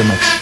the mix.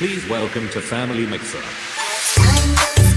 Please welcome to Family Mixer. Time goes